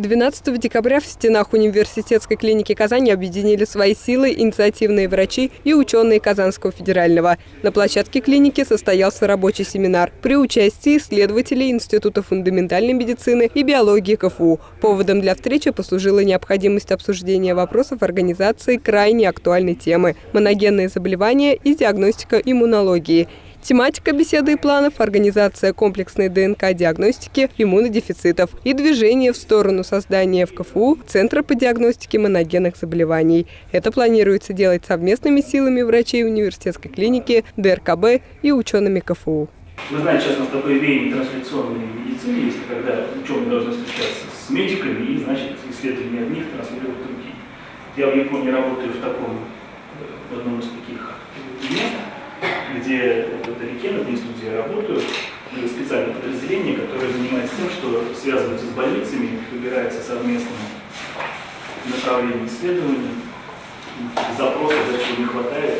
12 декабря в стенах университетской клиники Казани объединили свои силы инициативные врачи и ученые Казанского федерального. На площадке клиники состоялся рабочий семинар при участии исследователей Института фундаментальной медицины и биологии КФУ. Поводом для встречи послужила необходимость обсуждения вопросов организации крайне актуальной темы – моногенные заболевания и диагностика иммунологии – Тематика беседы и планов – организация комплексной ДНК-диагностики иммунодефицитов и движение в сторону создания в КФУ Центра по диагностике моногенных заболеваний. Это планируется делать совместными силами врачей университетской клиники, ДРКБ и учеными КФУ. Вы знаете, сейчас у нас такое веяние трансляционной медицины есть, когда ученые должны встречаться с медиками и, значит, исследования одних транслируют другие. Я в Японии работаю в таком, где вдалеке, на месту, где я работаю, специальное подразделение, которое занимается тем, что связывается с больницами, выбирается совместно направление исследований, запросов, чего не хватает.